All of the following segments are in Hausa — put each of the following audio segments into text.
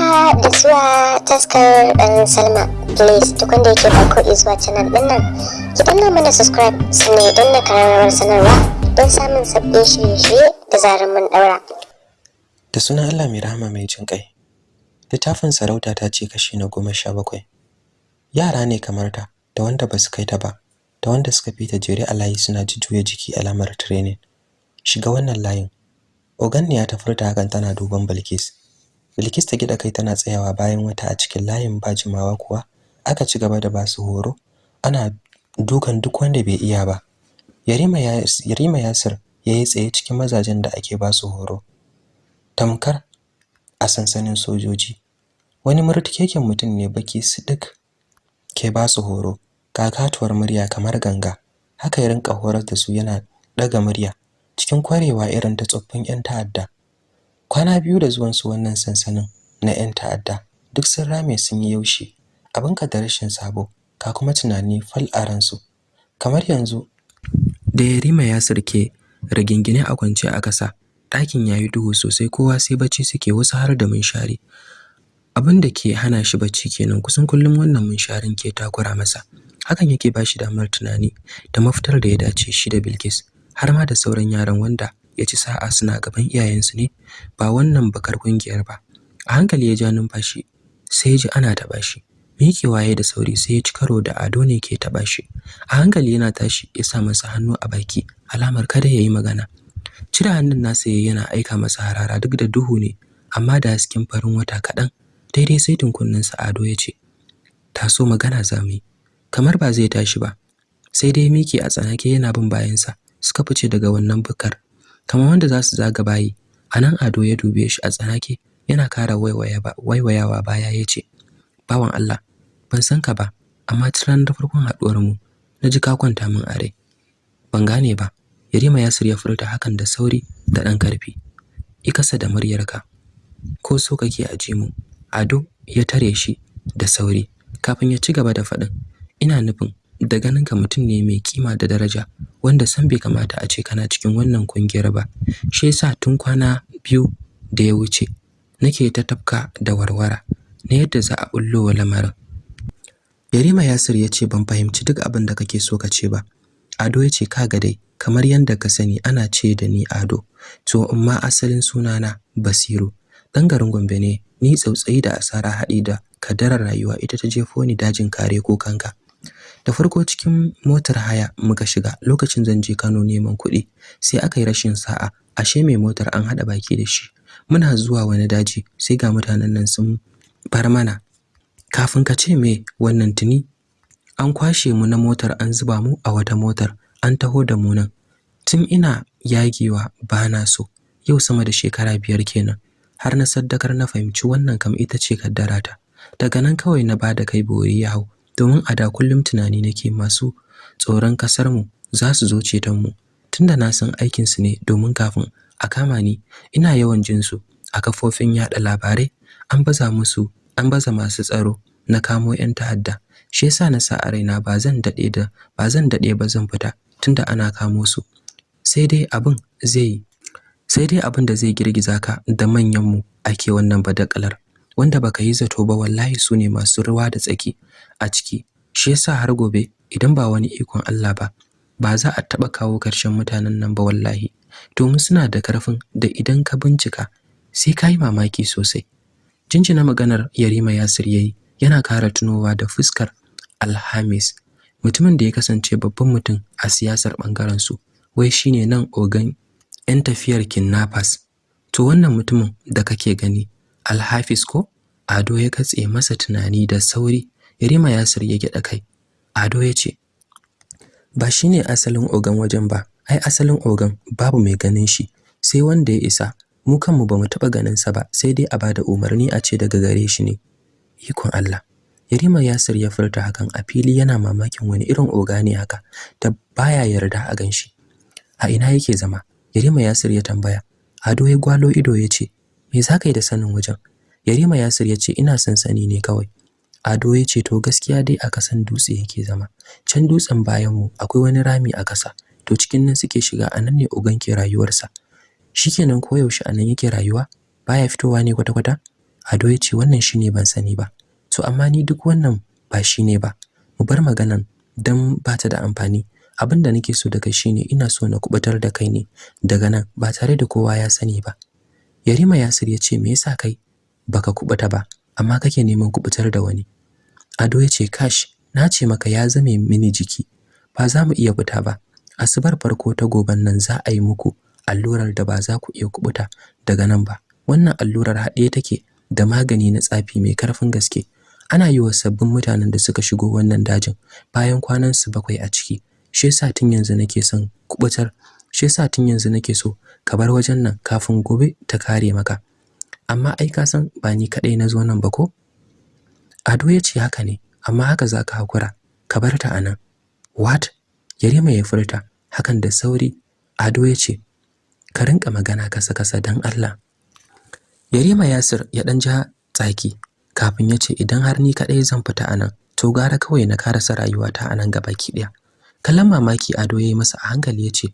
haka da zuwa taskar dan salma. Please duk wanda yake farko zuwa canal ɗin nan ki danna mana subscribe sannan ya danna karamar sanarwa don samun sabbin shirye-shirye da zarar mun daura da sunan allah mai rahama mai jin kai littafin sarauta ta ce kashi na goma sha bakwai. Yara ne kamar ta da wanda ba su kai ta ba da wanda suka fi ta jere a layi suna jujjuya jiki alamar training. Shiga wannan layin. Ogan ne ya tafurta hakan tana duban bilkis. Bilkis ta gida kai tana tsayawa bayan wata a cikin layin ba jimawa kuwa aka ci gaba da ba su horo. Ana dukan duk wanda bai iya ba. Yarima yarima yasir yayi tsaye cikin mazajen da ake ba su horo. Tamkar a sansanin sojoji. Wani murtikeken mutum ne baki sidik ke ba su horo. Kakatuwar murya kamar ganga. Haka ya rinka horar da su yana daga murya. Cikin kwarewa irin ta tsoffin yan ta'adda. Kwana biyu da zuwan su wannan sansanin na yan ta'adda duk sun rame sun yi yaushi abin ka da rashin sabo ka kuma tunani fal a ransu. Kamar yanzu da yarima ya sirke rigingine a kwance a kasa ɗakin yayi duhu sosai kowa sai bacci suke wasu har da munshari. Abin da ke hana shi bacci kenan kusan kullum wannan munsharin ke takura masa. Hakan yake ba shi damar tunani da mafitar da ya dace shi da Bilkis har ma da sauran yaran wanda ya ci sa'a suna gaban iyayensu ne ba wannan bakar ƙungiyar ba. A hankali ya ja numfashi sai ji ana taɓa shi. Miƙewa ya da sauri sai ya ci karo da ado ne ke taɓa shi. A hankali yana tashi ya sa masa hannu a baki alamar kada ya yi magana. Cire hannun nasa ya yana aika masa harara duk da duhu ne amma da hasken farin wata kaɗan. Daidai sai tunkunninsa ado ya ce taso magana za mu yi. Kamar ba zai tashi ba sai dai miki a tsanake yana bin bayansa suka fice daga wannan bukar. Kamar wanda za su zaga bayi a nan ado ya dube shi a tsanake yana kara waiwayawa baya ya ce bawan Allah ban san ka ba amma tun da farkon haduwar mu na ji ka kwanta min a rai. Ban gane ba Yarima Yasir ya furta hakan da sauri da dan ƙarfi ikasa da muryarka ko so kake aje mu. Ado ya tare shi da sauri kafin ya ci gaba da faɗin ina nufin da ganinka mutum ne mai kima da daraja wanda san bai kamata a ce kana cikin wannan ƙungiyar ba. Shi yasa tun kwana biyu da ya wuce nake ta tafka da warwara na yadda za a bullo wa lamarin. Yarima Yasir ya ce ban fahimci duk abin da kake so ka ce ba. Ado ya ce kaga dai kamar yadda ka sani ana ce da ni Ado to amma asalin sunana Basiru. Dan garin Gombe ne ni tsautsayi da asara haɗi da kadarar rayuwa ita ta jefo ni dajin kare ko kanka. Da farko cikin motar haya muka shiga lokacin zan je Kano neman kuɗi sai aka yi rashin sa'a. Ashe mai motar an haɗa baki da shi. Muna zuwa wani daji sai ga mutanen nan sun bar mana. Kafin ka ce me wannan tuni? An kwashe mu na motar an zuba mu a wata motar an taho da mu nan. Tun ina yagewa bana so. Yau sama da shekara biyar kenan. Har na saddakar na fahimci wannan kam ita ce kaddarata. Daga nan kawai na ba da kai bori ya hau. Domin a da kullum tunani nake masu tsoron ƙasar mu za su zo ceton mu. Tunda na san aikin su ne domin kafin a kama ni ina yawan jin su a kafofin yada labarai. An baza musu an baza masu tsaro na kamo yan ta'adda. Shi yasa na sa a raina ba zan daɗe da ba zan daɗe ba zan fita tunda ana kamo su. Sai dai abin zai sai dai abin da zai girgiza ka da manyan mu ake wannan badakalar. Wanda baka yi zato ba wallahi su ne masu ruwa da tsaki a ciki. Shi yasa har gobe idan ba wani ikon Allah ba ba za a taba kawo ƙarshen mutanen nan ba wallahi. Domin suna da ƙarfin da idan ka bincika sai ka yi mamaki sosai. Jinjina maganar Yarima Yasir yayi yana kara tunowa da fuskar Alhamis. Mutumin da ya kasance babban mutum a siyasar ɓangaren su wai shine nan ogan yan tafiyar kidnappers. To wannan mutumin da kake gani Alhafiz ko? Ado ya katse masa tunani da sauri Yarima Yasir ya gyaɗa kai. Ado ya ce ba shine asalin ogan wajen ba. Ai asalin ogan babu mai ganin shi. Sai wanda ya isa. Mu kanmu ba mu taɓa ganin sa ba sai dai a ba da umarni a ce daga gare shi ne. Ikon Allah. Yarima Yasir ya furta hakan a fili yana mamakin wani irin oga ne haka da baya yarda a gan shi a ina yake zama? Yarima Yasir ya tambaya. Ado ya gwalo ido ya ce me zaka yi da sanin wajen? Yarima Yasir ya ce ina sansani ne kawai. Ado ya ce to gaskiya dai a kasan dutse yake zama. Can dutsen bayan mu akwai wani rami a kasa to cikin nan suke shiga a nan ne ugan ke rayuwarsa. Shikenan koyaushe a nan yake rayuwa? Baya fitowa ne kwata-kwata? Ado ya ce wannan shine ban sani ba. To amma ni duk wannan ba shine ba. Mu bar maganan dan ba ta da amfani. Abin da nake so da kai shine ina so na kuɓutar da kai ne daga nan ba tare da kowa ya sani ba. Yarima Yasir ya ce me yasa kai? Baka kubuta ba amma kake neman kuɓutar da wani. Ado ya ce kash na ce maka ya zame mini jiki. Ba za mu iya fita ba. Asubar farko ta goban nan za a yi muku allurar da ba za ku iya kubuta daga nan ba. Wannan allurar haɗe take da magani na tsafi mai ƙarfin gaske. Ana yi wa sabbin mutanen da suka shigo wannan dajin bayan kwanan su bakwai a ciki. Shi yasa tun yanzu nake son kuɓutar shi yasa tun yanzu nake so ka bar wajen nan kafin gobe ta kare maka. Amma ai ka san ba ni kadai na zo nan ba ko? Ado ya ce haka ne amma haka zaka hakura ka bar ta a nan what? Yarima ya furta hakan da sauri Ado ya ce ka rinka magana kasa kasa dan Allah. Yarima Yasir ya dan ja tsaki kafin ya ce idan har ni kadai zan fita a nan to gara kawai na karasa rayuwata a nan gabaki ɗaya kallon mamaki Ado yayi masa a hankali ya ce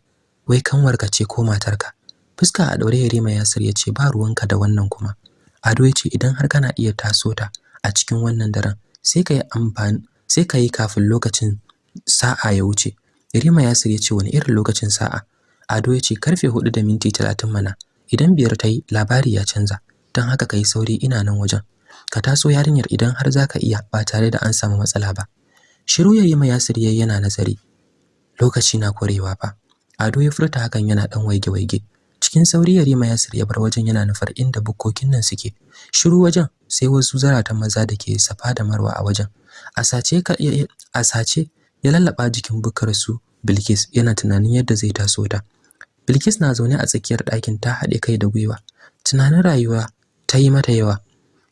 wai kanwarka ce ko matarka? Fuska a daure Yarima Yasir ya ce ba ruwanka da wannan kuma. Ado ya ce idan har kana iya taso ta a cikin wannan daren sai ka yi amfani sai ka yi kafin lokacin sa'a ya wuce. Yarima Yasir ya ce wani irin lokacin sa'a? Ado ya ce ƙarfe 4 da minti 30 mana. Idan biyar ta yi labari ya canza. Don haka ka yi sauri ina nan wajen. Ka taso yarinyar idan har zaka iya ba tare da an samu matsala ba. Shiru Yarima Yasir yayi yana nazari. Lokaci na korewa fa. Ado ya furta hakan yana dan waige-waige. Cikin sauri Yarima Yasir ya bar wajen yana nufar inda bukkokin nan suke. Shiru wajen sai wasu zaratan maza da ke safa da marwa a wajen. A sace ka a sace ya lallaba jikin bukkar su Bilkis yana tunanin yadda zai taso ta. Bilkis na zaune a tsakiyar ɗakin ta haɗe kai da gwiwa. Tunanin rayuwa ta yi mata yawa.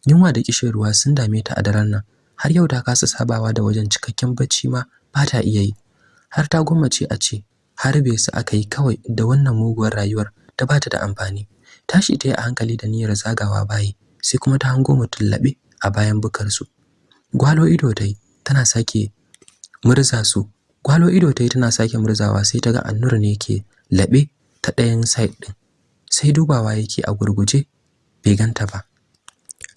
Yunwa da kishin ruwa sun dame ta a daren nan. Har yau ta kasa sabawa da wajen cikakken bacci ma ba ta iya yi. Har ta gwammace a ce har bai su aka yi kawai da wannan muguwar rayuwar. Ta ba ta da amfani. Tashi ta yi a hankali da niyyar zagawa bayi sai kuma ta hango mutum laɓe a bayan bukarsu. Gwalo ido ta yi tana sake murza su. Gwalo ido ta yi tana sake murzawa sai ta ga annur ne ke laɓe ta ɗayan side ɗin. Sai dubawa yake a gurguje bai ganta ba.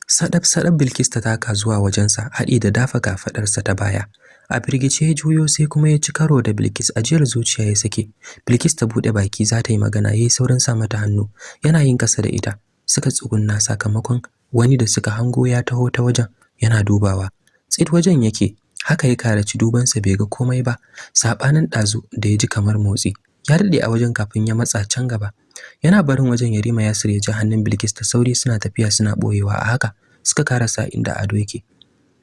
Sadab sadab bilkis ta taka zuwa wajensa haɗi da dafa kafaɗarsa ta baya. A firgice ya juyo sai kuma ya ci karo da bilkis. Ajiyar zuciya ya sake. Bilkis ta buɗe baki za ta yi magana ya yi saurin sa mata hannu. Yana yin ƙasa da ita. Suka tsugunna sakamakon wani da suka hango ya taho ta wajen yana dubawa. Tsit wajen yake. Haka ya karaci dubansa bai ga komai ba. Sabanin ɗazu da ya ji kamar motsi. Ya daɗe a wajen kafin ya matsa can gaba. Yana barin wajen yarima ya ya ji hannun bilkis da sauri suna tafiya suna ɓoyewa. A haka suka karasa inda ado yake.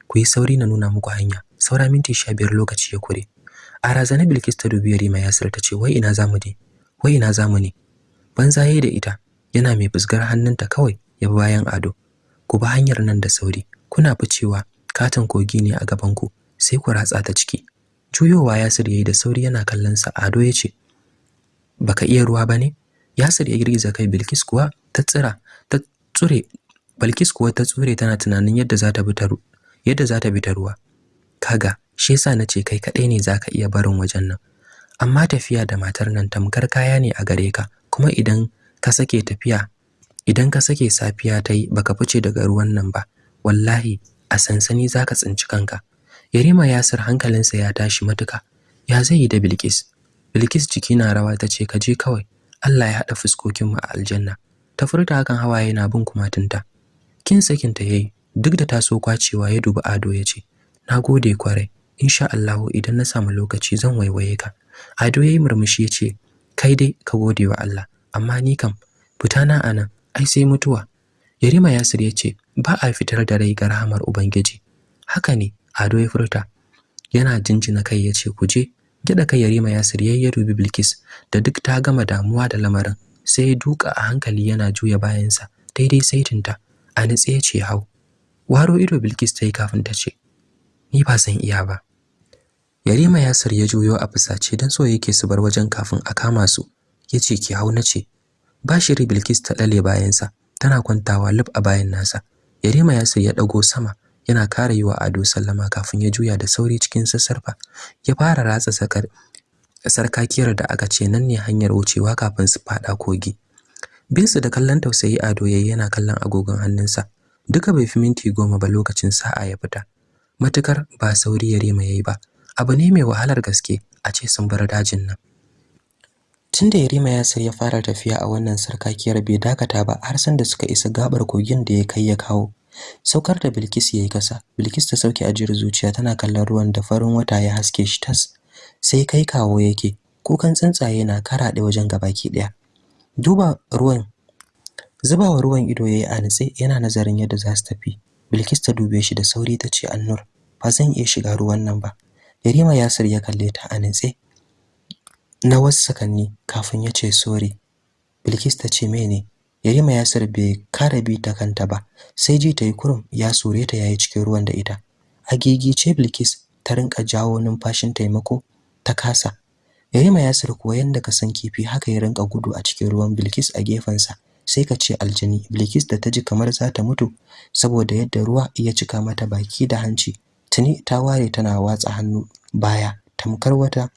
Ku yi sauri na nuna muku hanya. Saura minti sha biyar lokaci ya kure. A razana bilkis ta dubi yarima yasir ta ce wai ina za mu je? Wai ina za mu ne? Banza yayi da ita yana mai fusgar hannunta kawai ya bi bayan ado. Ku bi hanyar nan da sauri. Kuna ficewa katon kogi ne a gaban ku sai ku ratsa ta ciki. Juyowa yasir yayi da sauri yana kallon sa ado ya ce baka iya ruwa ba ne yasir ya girgiza kai bilkis kuwa ta tsira ta tsure bilkis kuwa ta tsure tana tunanin yadda za ta bi ta yadda za ta bi ta ruwa. Kaga shi yasa nace kai kadai ne zaka iya barin wajen nan. Amma tafiya da matar nan tamkar kaya ne a gare ka. Kuma idan ka sake tafiya idan ka sake safiya ta yi baka fice daga ruwan nan ba wallahi a sansani zaka tsinci kanka. Yarima yasir hankalinsa ya tashi matuka. Ya zai yi da bilkis? Bilkis jiki na rawa ta ce ka je kawai. Allah ya haɗa fuskokinmu a aljanna. Ta furta hakan hawaye na bin kumatunta. Kin sakinta yayi duk da taso kwacewa ya dubi ado ya ce na gode ƙwarai. Insha Allahu idan na samu lokaci zan waiwaye ka. Ado yayi murmushi ya ce kai dai ka gode wa Allah amma ni kam fita na a nan ai sai mutuwa. Yarima yasir ya ce ba a fitar da rai ga rahamar ubangiji. Haka ne ado ya furta. Yana jinjina kai ya ce ku je. Gida kai yarima yasir yayi ya dubi bilkis da duk ta gama damuwa da lamarin sai ya duka a hankali yana juya bayansa daidai saitinta a nitse ya ce hau. Waro ido bilkis ta yi kafin ta ce ni ba zan iya ba. Yarima yasir ya juyo a fusace don so yake su bar wajen kafin a kama su. Ya ce ki hau na ce. Ba shiri bilkis ta ɗale bayansa tana kwantawa lub a bayan nasa. Yarima yasir ya ɗago sama yana kare yi wa ado sallama kafin ya juya da sauri cikin sassarfa. Ya fara ratsa sakar sarkakiyar da aka ce nan ne hanyar wucewa kafin su faɗa kogi. Bin su da kallon tausayi ado yayi yana kallon agogon hannunsa. Duka bai fi minti goma ba lokacin sa'a ya fita. Matuƙar ba sauri Yarima yayi ba abu ne mai wahalar gaske a ce sun bar dajin nan. Tunda Yarima Yasir ya fara tafiya a wannan sarkakiyar bai dakata ba har san da suka isa gabar kogin da ya kai ya kawo. Saukar da Bilkis yayi kasa Bilkis ta sauke ajiyar zuciya tana kallon ruwan da farin wata ya haske shi tas sai kai kawo yake kukan tsuntsaye na karaɗe wajen gabaki ɗaya duba ruwan zubawa ruwan ido yayi a nitse yana nazarin yadda za su tafi. Bilkis ta dube shi da sauri ta ce Annur ba zan iya shiga ruwan nan ba. Yarima Yasir ya kalle ta a nitse. Na wasu sakanni kafin ya ce sorry. Bilkis ta ce mene? Yarima Yasir bai kara bi ta kanta ba sai ji ta yi kurum ya sure ta yayi cikin ruwan da ita. A gigice Bilkis ta rinka jawo numfashin taimako ta kasa. Yarima Yasir kuwa yanda ka san kifi haka ya rinka gudu a cikin ruwan Bilkis a gefensa. Sai ka ce aljini Bilkis da ta ji kamar za ta mutu saboda yadda ruwa ya cika mata baki da hanci. Tuni ta ware tana watsa hannu baya. Tamkar wata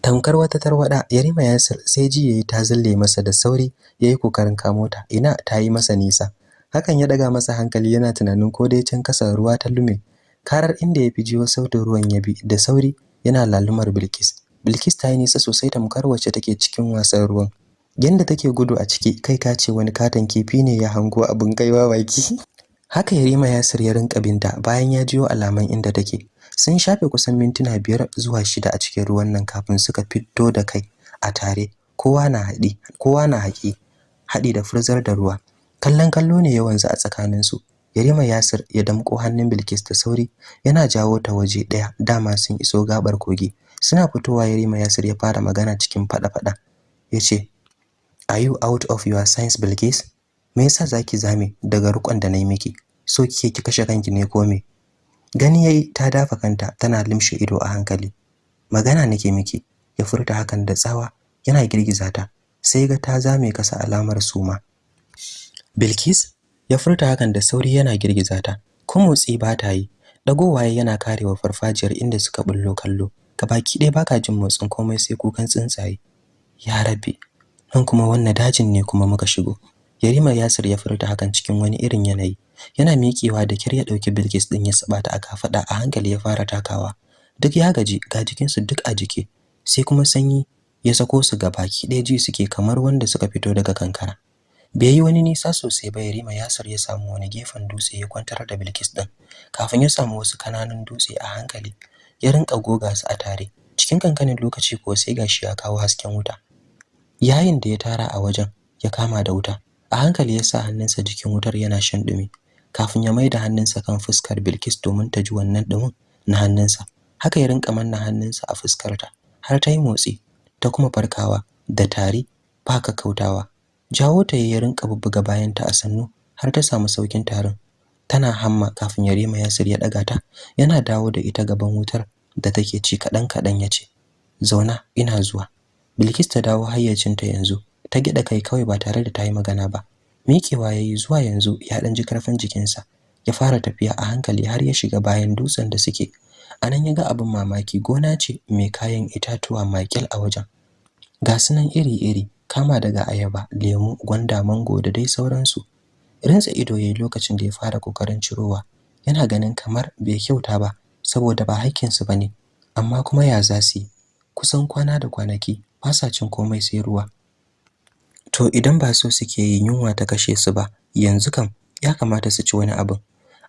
tamkar wata tarwada Yarima Yasir sai ji yayi ta zalle masa da sauri yayi ƙoƙarin kamo ta. Ina ta yi masa nisa. Hakan ya daga masa hankali yana tunanin ko dai can kasa ruwa ta lume. Karar inda ya fi sautin ruwan ya bi da sauri yana lalumar Bilkis. Bilkis ta yi nisa sosai tamkar wacce take cikin wasan ruwan. Yanda take gudu a ciki kai ka ce wani katon kifi ne ya hango abin kaiwa baki haka Yarima Yasir ya rinka binta bayan ya jiyo alaman inda take. Sun shafe kusan mintuna biyar zuwa shida a cikin ruwan nan kafin suka fito da kai a tare. Kowa na haɗi kowa na haƙi haɗi da furzar da ruwa. Kallon kallo ne yawanzu a tsakanin su Yarima Yasir ya damƙo hannun Bilkis da sauri yana jawo ta waje ɗaya. Dama sun iso gabar kogi. Suna fitowa Yarima Yasir ya fara magana cikin fada-fada ya ce are you out of your sense Bilkis? Me yasa zaki zame daga rukon da na yi miki? So kike ki kashe kanki ne ko me? Gani yayi ta dafa kanta tana limshe ido a hankali. Magana nake miki ya furta hakan da tsawa yana girgiza ta sai ga ta zame kasa alamar suma. Bilkis ya furta hakan da sauri yana girgiza ta ko motsi ba ta yi. Dagowa yana karewa farfajiyar inda suka bullo kallo. Gabaki ɗaya baka jin motsin komai sai kukan tsuntsaye. Ya rabbi nan kuma wannan dajin ne kuma muka shigo. Yarima Yasir ya furta hakan cikin wani irin yanayi. Yana miƙewa da kyar ya ɗauki Bilkis din ya saba ta aka fada a hankali ya fara takawa. Duk ya gaji ga jikin su duk a jike sai kuma sanyi ya sako su ga baki ɗaya ji suke kamar wanda suka fito daga kankara. Bai yi wani nisa sosai ba Yarima Yasir ya samu wani gefen dutse ya kwantar da Bilkis din kafin ya samu wasu ƙananan dutse a hankali ya rinka goga su a tare. Cikin kankanin lokaci ko sai gashi ya kawo hasken wuta. Yayin da ya tara a wajen ya kama da wuta. A hankali ya sa hannunsa jikin wutar yana shan dumi kafin ya maida hannunsa kan fuskar Bilkis domin ta ji wannan dumin na hannunsa. Haka ya rinka manna hannunsa a fuskarta har ta yi motsi ta kuma farkawa da tari ba kautawa jawo ta ya rinka bubbuga bayanta a sannu har ta samu saukin tarin. Tana hamma kafin Yarima Yasir ya daga ta yana dawo da ita gaban wutar da take ci kadan kadan ya ce zauna ina zuwa. Bilkis ta dawo hayyacinta yanzu ta gida kai kawai ba tare da ta yi magana ba. Miƙewa yayi zuwa yanzu ya dan ji ƙarfin jikinsa ya fara tafiya a hankali har ya shiga bayan dutsen da suke. Anan ya ga abin mamaki gona ce mai kayan itatuwa makil a wajen. Ga sunan iri-iri kama daga ayaba lemu gwanda mango da dai sauransu. Rinsa ido yayi lokacin da ya fara ƙoƙarin cirowa. Yana ganin kamar bai kyauta ba saboda ba haƙƙinsu ba ne amma kuma ya zasi kusan kwana da kwanaki ba sa cin komai sai ruwa. To idan ba so suke yi yunwa ta kashe su ba yanzu kam ya kamata su ci wani abin.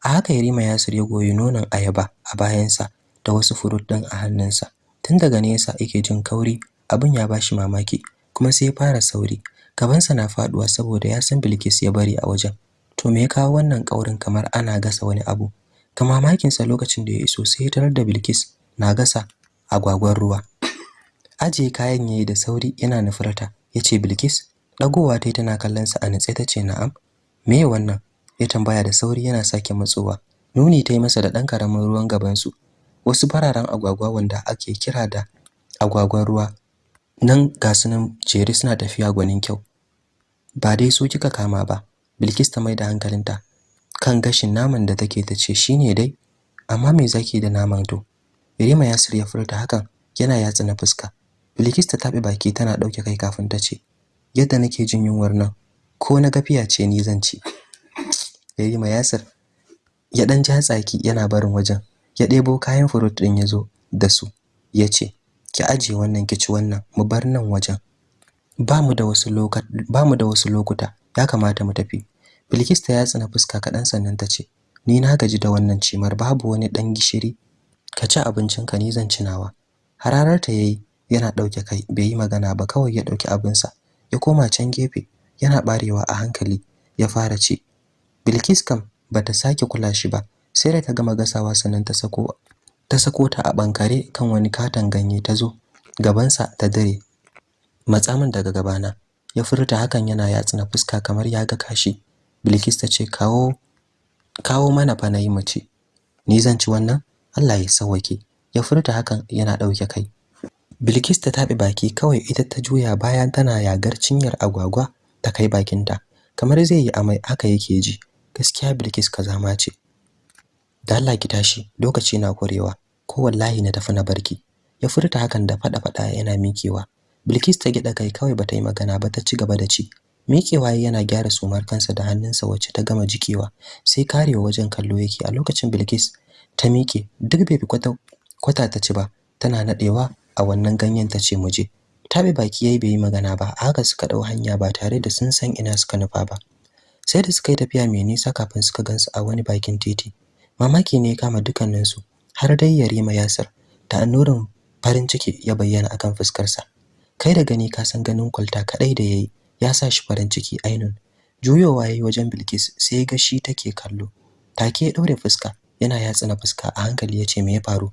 A haka Yarima Yasir ya goyi nonon ayaba a bayansa da wasu furut din a hannunsa. Tun daga nesa yake jin kauri abin ya bashi mamaki kuma sai ya fara sauri. Gabansa na faɗuwa saboda ya san Bilkis ya bari a wajen. To me ya kawo wannan kaurin kamar ana gasa wani abu? Ta mamakinsa lokacin da ya iso sai ya tarar da Bilkis na gasa agwagwar ruwa. Ajiye kayan yayi da sauri yana nufurta. Yace Bilkis dagowa tai tana kallon sa a nitse tace na'am. Me wannan? Ya tambaya da sauri yana sake matsowa. Nuni tai masa da dan ƙaramin ruwan gaban su wasu fararen agwagwa wanda ake kira da agwagwan ruwa. Nan ga sunan suna tafiya gwanin kyau. Ba dai su kika kama ba. Bilkis ta maida hankalinta kan gashin naman da take tace shine dai. Amma me zaki da naman to? Irima Yasir ya furta hakan yana yatsa na fuska. Bilkis ta tabe baki tana ɗauke kai kafin ta ce yadda nake jin yunwar nan ko na gafiya ce ni zan ci. Yarima Yasir ya dan ja tsaki yana barin wajen ya ɗebo kayan furut din ya zo da su ya ce ki aje wannan ki ci wannan mu bar nan wajen. Ba mu da wasu lokuta ya kamata mu tafi. Bilkis ta yatsa na fuska kaɗan sannan ta ce ni na gaji da wannan cimar babu wani ɗan gishiri. Ka ci abincinka ni zan ci nawa. Ta yayi yana ɗauke kai bai yi magana ba kawai ya ɗauki abinsa ya koma can gefe yana barewa a hankali ya fara ci. Bilkis kam bata sake kula shi ba sai da ta gama gasawa sannan ta sako ta sako ta a bankare kan wani katon ganye ta zo gabansa ta dare matsa min daga gabana. Ya furta hakan yana yatsa na fuska kamar ya ga kashi. Bilkis ta ce kawo kawo mana fa na yi mace ni zan ci wannan? Allah ya sauke ya furta hakan yana ɗauke kai. Bilkis ta tabe baki kawai ita ta juya bayan tana yagar cinyar agwagwa ta kai bakinta kamar zai yi amai haka yake ji. Gaskiya Bilkis kazama ce. Da ki tashi lokaci na kurewa ko wallahi na tafi na barki ya furta hakan da fada yana mikewa Bilkis ta gida kai kawai bata yi magana ba ta ci gaba da ci. Mikewa yana gyara sumar kansa da hannunsa wacce ta gama jikewa sai karewa wajen kallo yake. A lokacin Bilkis ta mike duk bai kwata kwata ta ci ba tana nadewa a wannan ganyen ta ce muje tabe baki yayi bai yi magana ba haka suka ɗau hanya ba tare da sun san ina suka nufa ba. Sai da suka yi tafiya mai nisa kafin suka gansu a wani bakin titi. Mamaki ne ya kama dukkaninsu har dai Yarima Yasir da annurin farin ciki ya bayyana akan fuskarsa. Kai da gani ka san ganin kwalta kadai da yayi ya sa shi farin ciki ainun. Juyowa yayi wajen Bilkis sai ga shi take kallo. Take ya daure fuska yana yatsa na fuska a hankali ya ce me ya faru?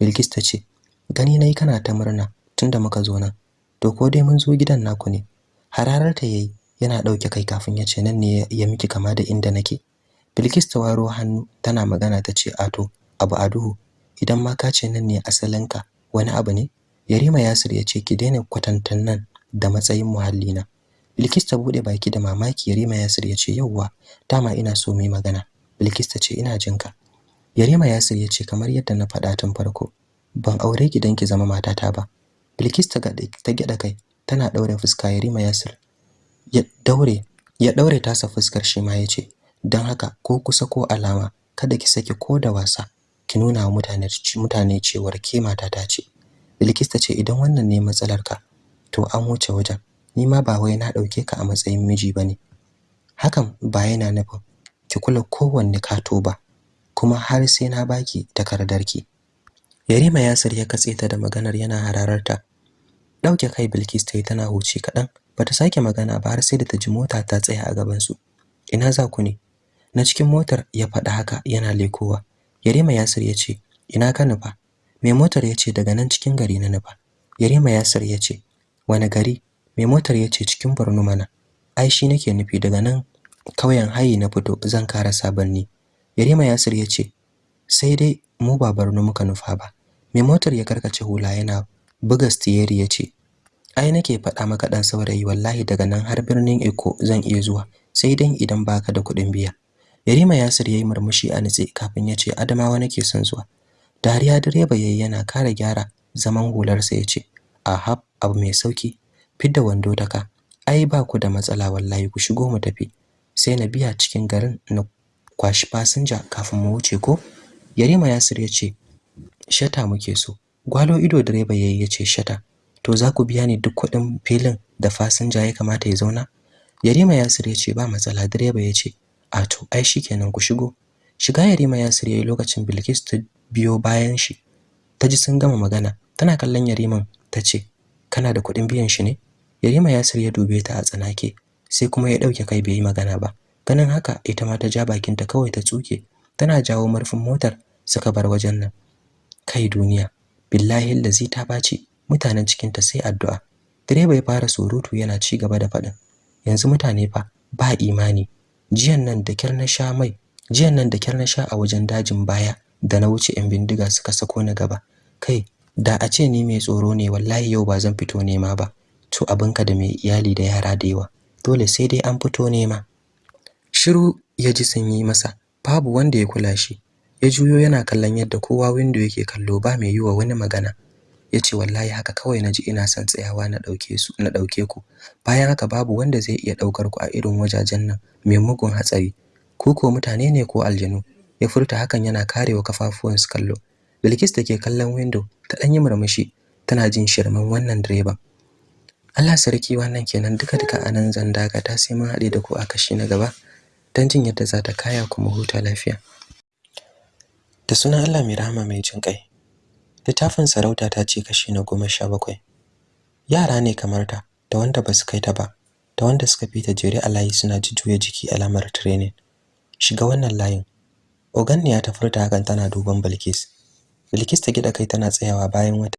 Bilkis ta ce gani na yi kana ta murna tunda muka zo nan. To ko dai mun zo gidan naku ne. Hararar ta yayi yana ɗauke kai kafin ya ce nan ne ya miki kama da inda nake. Bilkis ta waro hannu tana magana ta ce ato abu a duhu idan ma ka ce nan ne asalinka wani abu ne? Yarima Yasir ya ce ki daina kwatantan nan da matsayin muhallina. Bilkis ta buɗe baki da mamaki Yarima Yasir ya ce yauwa dama ina so mu magana. Bilkis ta ce ina jinka Yarima Yasir ya ce kamar yadda na faɗa tun farko ban aure ki dan ki zama matata ba. Bilkis ta gida kai tana daure fuska Yarima Yasir ya daure ya daure tasa fuskar shi ma ya ce dan haka ko kusa ko alama kada ki saki ko da wasa ki nuna wa mutane mutane cewar ke matata ce. Bilkis ta ce idan wannan ne matsalar ka to an wuce wajen. Ni ma ba wai na ɗauke ka a matsayin miji ba ne hakan ba yana nufin ki kula kowanne kato ba kuma har sai na baki takardarki. Yarima Yasir ya katse ta da maganar yana hararta. Dauke kai Bilkis ta yi tana huci kadan bata sake magana ba har sai da ta ji mota ta tsaya a gaban su ina za ku ne? Na cikin motar ya faɗa haka yana lekowa. Yarima Yasir ya ce ina ka nufa? Mai motar ya ce daga nan cikin gari na nufa. Yarima Yasir ya ce wani gari? Mai motar ya ce cikin Borno mana. Ai shi nake nufi daga nan kauyen hayi na fito zan kara sabanni Yarima Yasir ya ce sai dai mu ba Borno muka nufa ba. Mai motar ya karkace hula yana buga stiyeri ya ce ai nake faɗa maka dan saurayi wallahi daga nan har birnin Eko zan iya zuwa sai dan idan baka da kuɗin biya. Yarima Yasir yayi murmushi a nitse kafin ya ce Adamawa nake son zuwa. Dariya direba yayi yana kara gyara zaman hularsa ya ce ahab abu mai sauƙi fidda wando daka ai ba ku da matsala wallahi ku shigo mu tafi. Sai na biya cikin garin na kwashi fasinja kafin mu wuce ko? Yarima Yasir ya ce shata muke so. Gwalo ido direba yayi ya ce shata to za ku biya ni duk kuɗin filin da fasinja ya kamata ya zauna? Yarima Yasir ya ce ba matsala. Direba ya ce a to ai shikenan ku shigo. Shiga Yarima Yasir yayi lokacin Bilkis ta biyo bayan shi. Ta ji sun gama magana. Tana kallon Yariman ta ce kana da kuɗin biyan shi ne? Yarima Yasir ya dube ta a tsanake sai kuma ya ɗauke kai bai yi magana ba. Ganin haka ita ma ta ja bakinta kawai ta tsuke. Tana jawo murfin motar suka bar wajen nan. Kai duniya. Billahi allazi ta ɓaci mutanen cikin ta sai addu'a. Direba ya fara surutu yana ci gaba da faɗin. Yanzu mutane fa ba imani. Jiyan nan da kyar na sha mai jiyan nan da kyar na sha a wajen dajin baya da na wuce yan bindiga suka sako ni gaba. Kai da a ce ni mai tsoro ne wallahi yau ba zan fito nema ba. To abinka da mai iyali da yara da yawa. Dole sai dai an fito nema. Shiru ya ji sanyi masa. Babu wanda ya kula shi. Ya juyo yana kallon yadda kowa window yake kallo ba mai yiwa wani magana. Yace wallahi haka kawai na ji ina son tsayawa na ɗauke su na ɗauke ku. Bayan haka babu wanda zai iya ɗaukar ku a irin wajajen nan mai mugun hatsari. Ku ko mutane ne ko aljanu? Ya furta hakan yana karewa kafafuwan su kallo. Bilkis da ke kallon window ta ɗan yi murmushi tana jin shirman wannan direban. Allah sarki wannan kenan duka duka a nan zan dakata sai mun haɗe da ku a kashi na gaba dan jin yadda za ta kaya kuma huta lafiya. Da sunan Allah mai rahama mai jin kai littafin sarauta ta ce kashi na goma sha bakwai. Yara ne kamar ta da wanda ba su kai ta ba da wanda suka fita jere a layi suna jujjuya jiki alamar training. Shiga wannan layin. Oganniya ta furta hakan tana duban Bilkis. Bilkis ta gida kai tana tsayawa bayan wata